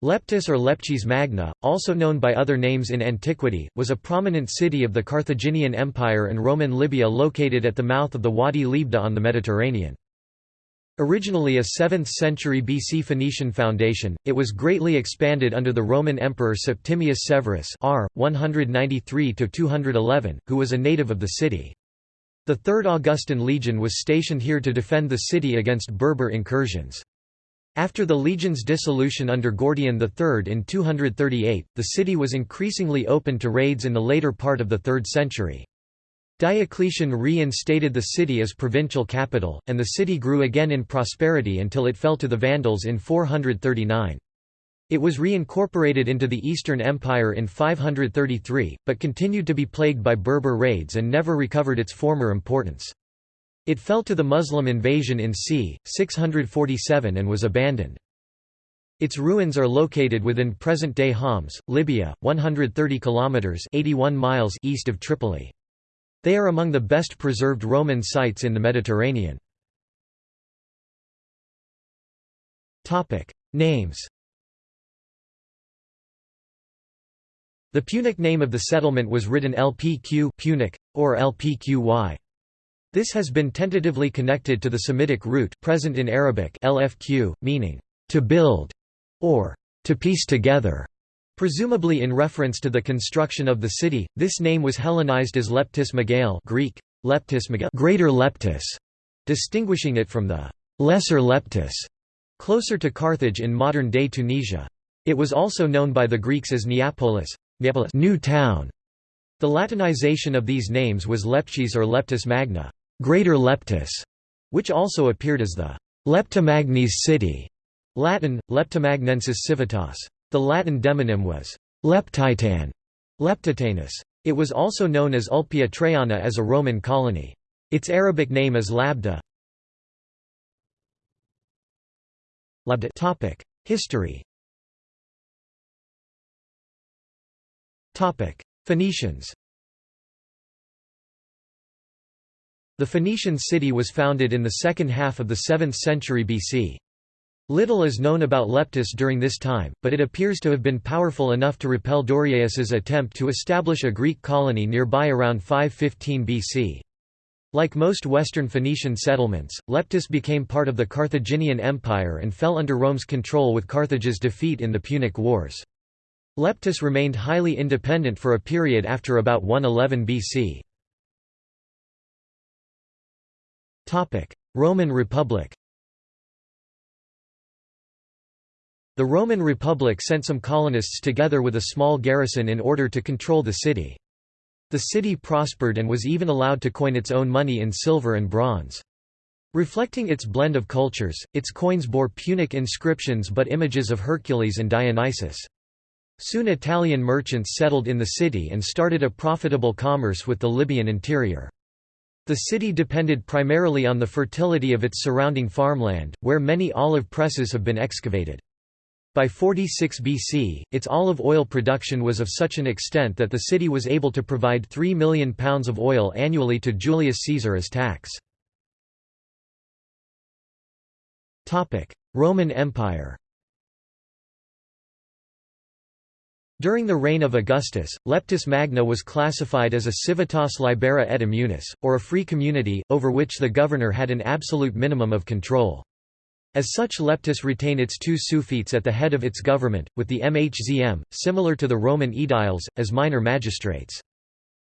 Leptis or Lepcis Magna, also known by other names in antiquity, was a prominent city of the Carthaginian Empire and Roman Libya located at the mouth of the Wadi Lebda on the Mediterranean. Originally a 7th century BC Phoenician foundation, it was greatly expanded under the Roman Emperor Septimius Severus r. 193–211, who was a native of the city. The Third Augustan Legion was stationed here to defend the city against Berber incursions. After the legion's dissolution under Gordian III in 238, the city was increasingly open to raids in the later part of the 3rd century. Diocletian reinstated the city as provincial capital, and the city grew again in prosperity until it fell to the Vandals in 439. It was reincorporated into the Eastern Empire in 533, but continued to be plagued by Berber raids and never recovered its former importance. It fell to the Muslim invasion in c. 647 and was abandoned. Its ruins are located within present-day Khoms, Libya, 130 kilometers (81 miles) east of Tripoli. They are among the best preserved Roman sites in the Mediterranean. Topic: Names. The Punic name of the settlement was written Lpq Punic or Lpqy. This has been tentatively connected to the Semitic root present in Arabic lfq, meaning, to build, or to piece together. Presumably in reference to the construction of the city, this name was Hellenized as Leptis Megale Greek, Leptis Megale Greater Leptis, distinguishing it from the Lesser Leptis, closer to Carthage in modern-day Tunisia. It was also known by the Greeks as Neapolis, Neapolis New Town. The Latinization of these names was Leptis or Leptis Magna. Greater Leptis, which also appeared as the Leptomagnes city, Latin, Leptomagnensis civitas. The Latin demonym was Leptitan, Leptitanus. It was also known as Ulpia Traiana as a Roman colony. Its Arabic name is Labda. Labda. History Phoenicians The Phoenician city was founded in the second half of the 7th century BC. Little is known about Leptis during this time, but it appears to have been powerful enough to repel Dorieus's attempt to establish a Greek colony nearby around 515 BC. Like most Western Phoenician settlements, Leptis became part of the Carthaginian Empire and fell under Rome's control with Carthage's defeat in the Punic Wars. Leptis remained highly independent for a period after about 111 BC. Roman Republic The Roman Republic sent some colonists together with a small garrison in order to control the city. The city prospered and was even allowed to coin its own money in silver and bronze. Reflecting its blend of cultures, its coins bore Punic inscriptions but images of Hercules and Dionysus. Soon Italian merchants settled in the city and started a profitable commerce with the Libyan interior. The city depended primarily on the fertility of its surrounding farmland, where many olive presses have been excavated. By 46 BC, its olive oil production was of such an extent that the city was able to provide 3 million pounds of oil annually to Julius Caesar as tax. Roman Empire During the reign of Augustus, Leptis Magna was classified as a civitas libera et immunis, or a free community, over which the governor had an absolute minimum of control. As such Leptis retained its two suffetes at the head of its government, with the MHZM, similar to the Roman aediles, as minor magistrates.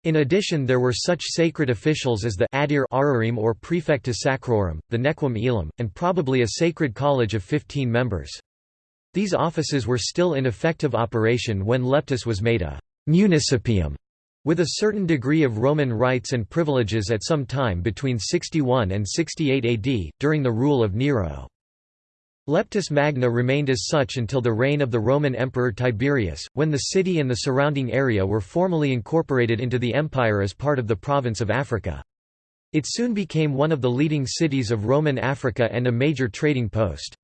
In addition there were such sacred officials as the adir ararim or praefectus sacrorum, the nequim elam, and probably a sacred college of 15 members. These offices were still in effective operation when Leptis was made a municipium, with a certain degree of Roman rights and privileges at some time between 61 and 68 AD, during the rule of Nero. Leptis Magna remained as such until the reign of the Roman Emperor Tiberius, when the city and the surrounding area were formally incorporated into the empire as part of the province of Africa. It soon became one of the leading cities of Roman Africa and a major trading post.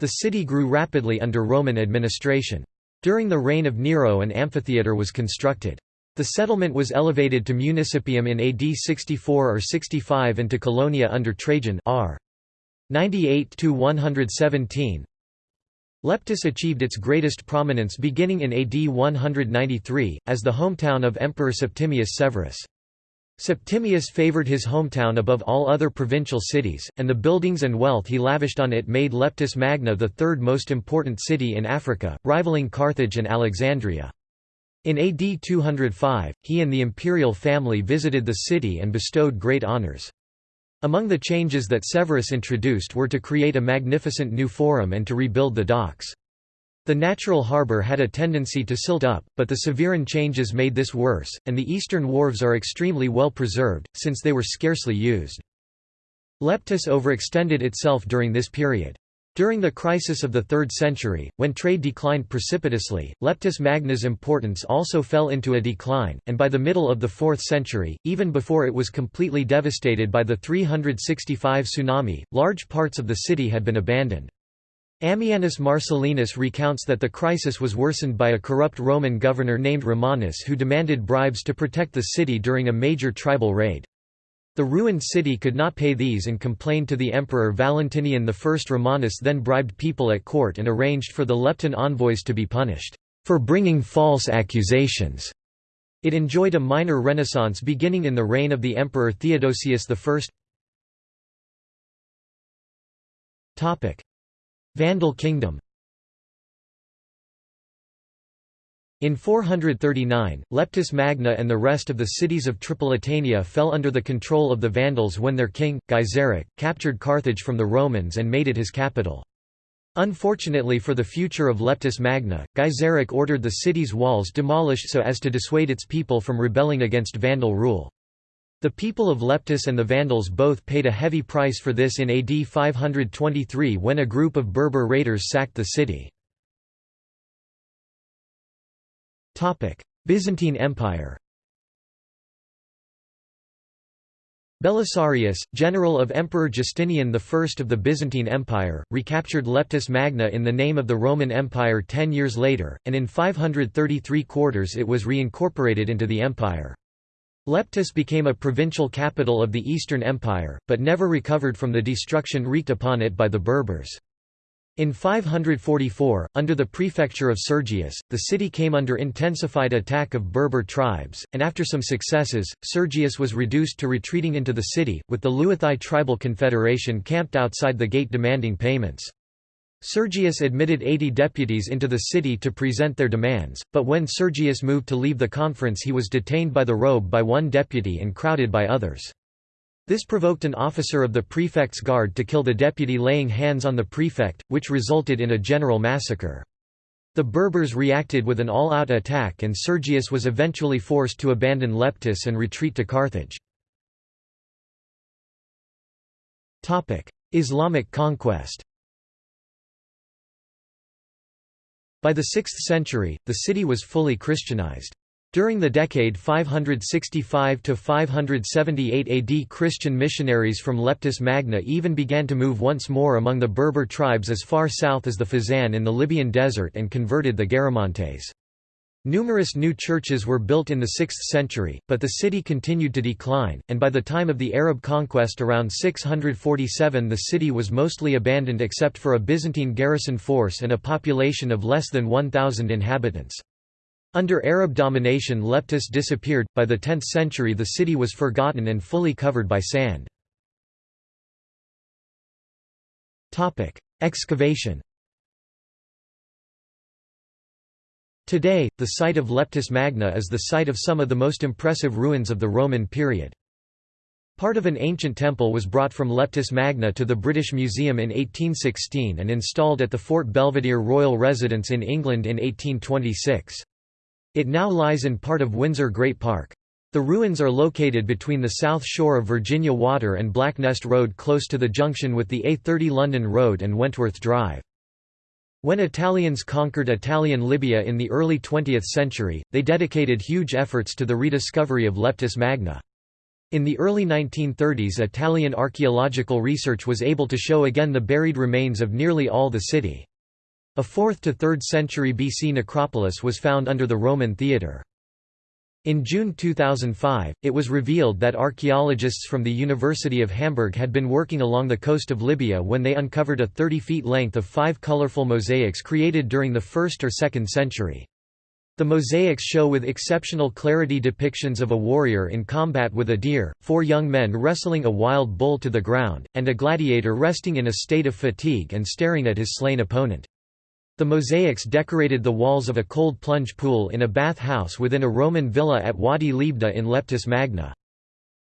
The city grew rapidly under Roman administration. During the reign of Nero an amphitheatre was constructed. The settlement was elevated to municipium in AD 64 or 65 and to colonia under Trajan r. 98–117 Leptis achieved its greatest prominence beginning in AD 193, as the hometown of Emperor Septimius Severus. Septimius favored his hometown above all other provincial cities, and the buildings and wealth he lavished on it made Leptis Magna the third most important city in Africa, rivaling Carthage and Alexandria. In AD 205, he and the imperial family visited the city and bestowed great honours. Among the changes that Severus introduced were to create a magnificent new forum and to rebuild the docks. The natural harbour had a tendency to silt up, but the Severan changes made this worse, and the eastern wharves are extremely well preserved, since they were scarcely used. Leptis overextended itself during this period. During the crisis of the 3rd century, when trade declined precipitously, Leptis Magna's importance also fell into a decline, and by the middle of the 4th century, even before it was completely devastated by the 365 tsunami, large parts of the city had been abandoned. Ammianus Marcellinus recounts that the crisis was worsened by a corrupt Roman governor named Romanus who demanded bribes to protect the city during a major tribal raid. The ruined city could not pay these and complained to the emperor Valentinian I. Romanus then bribed people at court and arranged for the Lepton envoys to be punished, "...for bringing false accusations." It enjoyed a minor renaissance beginning in the reign of the emperor Theodosius I. Vandal kingdom In 439, Leptis Magna and the rest of the cities of Tripolitania fell under the control of the Vandals when their king, Gaiseric, captured Carthage from the Romans and made it his capital. Unfortunately for the future of Leptis Magna, Gaiseric ordered the city's walls demolished so as to dissuade its people from rebelling against Vandal rule. The people of Leptis and the Vandals both paid a heavy price for this in AD 523 when a group of Berber raiders sacked the city. Byzantine Empire Belisarius, general of Emperor Justinian I of the Byzantine Empire, recaptured Leptis Magna in the name of the Roman Empire ten years later, and in 533 quarters it was reincorporated into the empire. Leptis became a provincial capital of the Eastern Empire, but never recovered from the destruction wreaked upon it by the Berbers. In 544, under the prefecture of Sergius, the city came under intensified attack of Berber tribes, and after some successes, Sergius was reduced to retreating into the city, with the Luathai tribal confederation camped outside the gate demanding payments. Sergius admitted 80 deputies into the city to present their demands, but when Sergius moved to leave the conference he was detained by the robe by one deputy and crowded by others. This provoked an officer of the prefect's guard to kill the deputy laying hands on the prefect, which resulted in a general massacre. The Berbers reacted with an all-out attack and Sergius was eventually forced to abandon Leptis and retreat to Carthage. Islamic conquest By the 6th century, the city was fully Christianized. During the decade 565–578 AD Christian missionaries from Leptis Magna even began to move once more among the Berber tribes as far south as the Fezzan in the Libyan desert and converted the Garamantes. Numerous new churches were built in the 6th century, but the city continued to decline, and by the time of the Arab conquest around 647 the city was mostly abandoned except for a Byzantine garrison force and a population of less than 1,000 inhabitants. Under Arab domination Leptis disappeared, by the 10th century the city was forgotten and fully covered by sand. Excavation Today, the site of Leptis Magna is the site of some of the most impressive ruins of the Roman period. Part of an ancient temple was brought from Leptis Magna to the British Museum in 1816 and installed at the Fort Belvedere Royal Residence in England in 1826. It now lies in part of Windsor Great Park. The ruins are located between the south shore of Virginia Water and Blacknest Road close to the junction with the A30 London Road and Wentworth Drive. When Italians conquered Italian Libya in the early 20th century, they dedicated huge efforts to the rediscovery of Leptis Magna. In the early 1930s Italian archaeological research was able to show again the buried remains of nearly all the city. A 4th to 3rd century BC necropolis was found under the Roman theatre. In June 2005, it was revealed that archaeologists from the University of Hamburg had been working along the coast of Libya when they uncovered a 30 feet length of five colorful mosaics created during the 1st or 2nd century. The mosaics show with exceptional clarity depictions of a warrior in combat with a deer, four young men wrestling a wild bull to the ground, and a gladiator resting in a state of fatigue and staring at his slain opponent. The mosaics decorated the walls of a cold plunge pool in a bath house within a Roman villa at Wadi Lebda in Leptis Magna.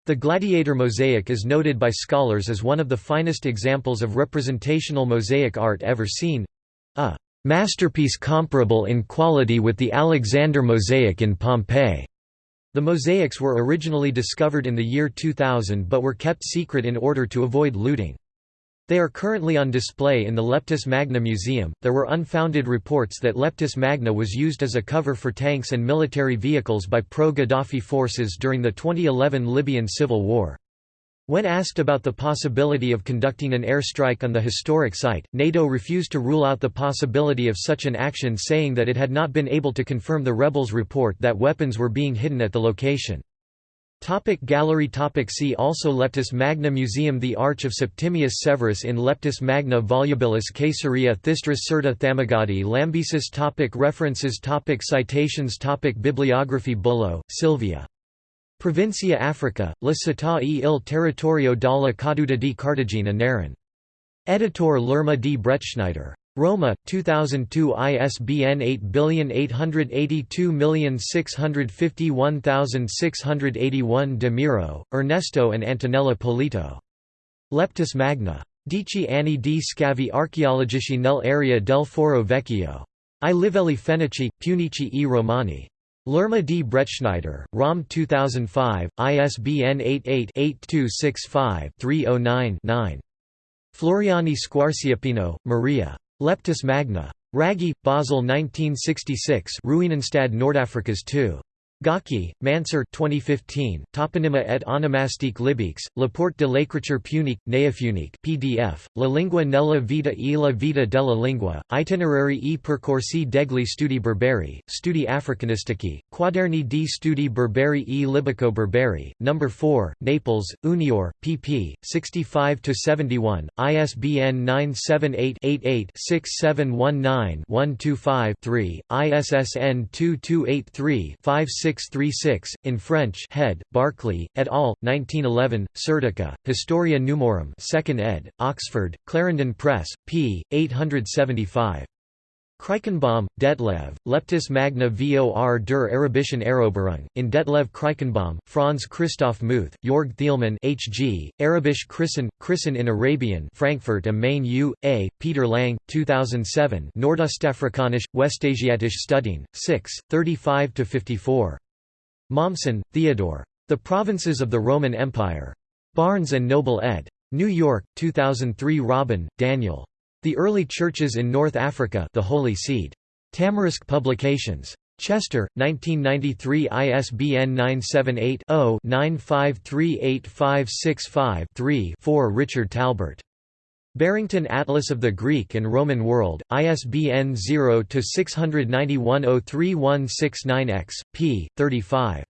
The gladiator mosaic is noted by scholars as one of the finest examples of representational mosaic art ever seen—a masterpiece comparable in quality with the Alexander mosaic in Pompeii. The mosaics were originally discovered in the year 2000 but were kept secret in order to avoid looting. They are currently on display in the Leptis Magna Museum. There were unfounded reports that Leptis Magna was used as a cover for tanks and military vehicles by pro Gaddafi forces during the 2011 Libyan civil war. When asked about the possibility of conducting an airstrike on the historic site, NATO refused to rule out the possibility of such an action saying that it had not been able to confirm the rebels' report that weapons were being hidden at the location. Topic gallery. Topic See also. Leptis Magna Museum. The Arch of Septimius Severus in Leptis Magna Volubilis Caesarea Thysdrus Cirta Thamugadi Lambaesis. Topic References. Topic Citations. Topic Bibliography. Bullo, Silvia. Provincia Africa, la città e il territorio dalla caduta di Cartagine. Naran. Editor L'Erma di Bretschneider. Roma, 2002 ISBN 8882651681 De Miro, Ernesto and Antonella Polito. Leptis Magna. Dici anni di scavi archeologici nell'area del Foro Vecchio. I livelli fenici, punici e romani. L'Erma di Bretschneider, Rom 2005, ISBN 88-8265-309-9. Floriani Squarciapino, Maria. Leptis Magna. Raggi, Basel 1966 Ruinenstad Nordafrikas 2. Ghaki, Mansur 2015, Toponyma et onomastique libiques, La Porte de l'écriture punique, néopunique PDF, La lingua nella vita e la vita della lingua, itinerari e percorsi degli studi berberi, studi africanistici, quaderni di studi berberi e libico-berberi, No. 4, Naples, Unior, pp. 65–71, ISBN 978-88-6719-125-3, ISSN 2283 56 636, in French Head, Barclay, et al., 1911, Syrtica, Historia Numorum 2nd ed., Oxford, Clarendon Press, p. 875. Kreikenbom, Detlev, Leptis Magna vor der Arabischen Eroberung, in Detlev Kreikenbom, Franz Christoph Muth, Jorg Thielmann H.G., Arabisch Christen, Christen in Arabian Frankfurt am Main U. A., Peter Lang, 2007 Nordostafrikanisch, Westasiatisch Studien, 6, 35–54. Mommsen, Theodore. The Provinces of the Roman Empire. Barnes & Noble ed. New York, 2003 Robin, Daniel. The Early Churches in North Africa The Holy Seed. Tamarisk Publications. Chester, 1993 ISBN 978-0-9538565-3 4 Richard Talbert. Barrington Atlas of the Greek and Roman World, ISBN 0-691-03169-X, p. 35.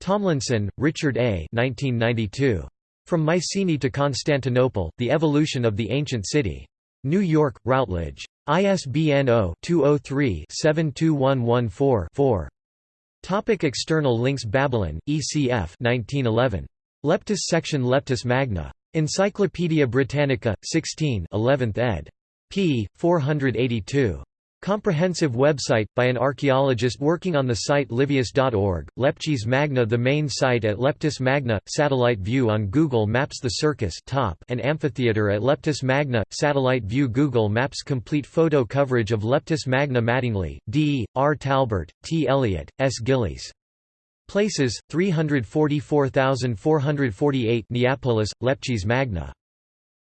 Tomlinson, Richard A. 1992. From Mycenae to Constantinople, The Evolution of the Ancient City. New York, Routledge. ISBN 0-203-72114-4. Topic external links Babylon, ECF 1911. Leptis section Leptis Magna. Encyclopædia Britannica, 16 11th ed. p. 482. Comprehensive website, by an archaeologist working on the site livius.org, Leptis Magna The main site at Leptis Magna, satellite view on Google Maps The Circus top and amphitheatre at Leptis Magna, satellite view Google Maps Complete photo coverage of Leptis Magna Mattingly, D. R. Talbert, T. Elliott, S. Gillies. Places, 344,448 Neapolis, Leptis Magna.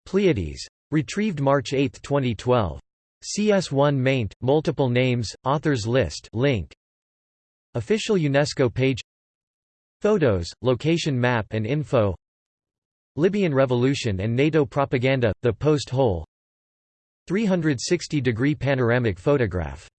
Pleiades. Retrieved March 8, 2012. CS1 maint, multiple names, authors list link. Official UNESCO page. Photos, location map and info. Libyan Revolution and NATO propaganda, the post-hole 360-degree panoramic photograph